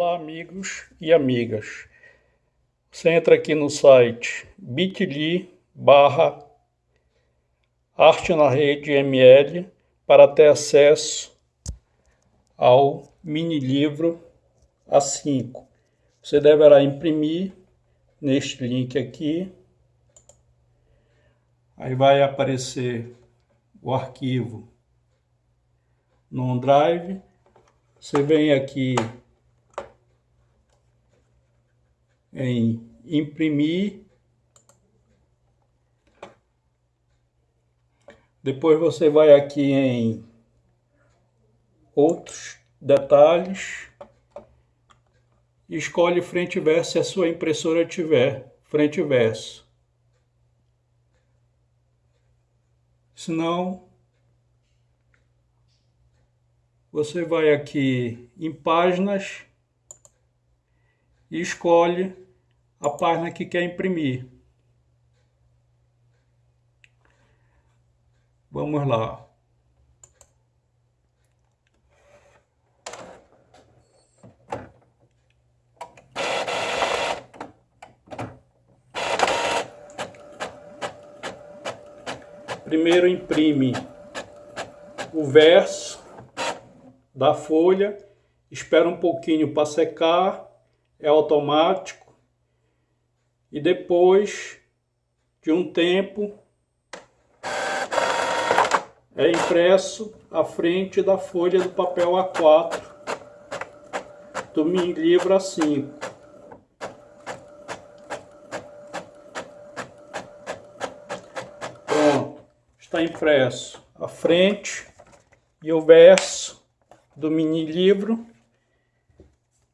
Olá amigos e amigas, você entra aqui no site bit.ly barra arte na rede ml para ter acesso ao mini livro A5. Você deverá imprimir neste link aqui, aí vai aparecer o arquivo no OneDrive, você vem aqui em imprimir. Depois você vai aqui em outros detalhes escolhe frente e verso se a sua impressora tiver frente e verso. Se não, você vai aqui em páginas e escolhe a página que quer imprimir. Vamos lá. Primeiro imprime o verso da folha, espera um pouquinho para secar, é automático e depois de um tempo é impresso à frente da folha do papel A4 do mini livro A5. Pronto, está impresso a frente e o verso do mini livro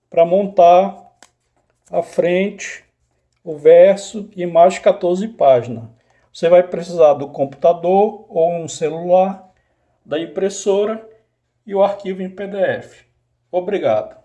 para montar a frente o verso e mais 14 páginas. Você vai precisar do computador ou um celular, da impressora e o arquivo em PDF. Obrigado.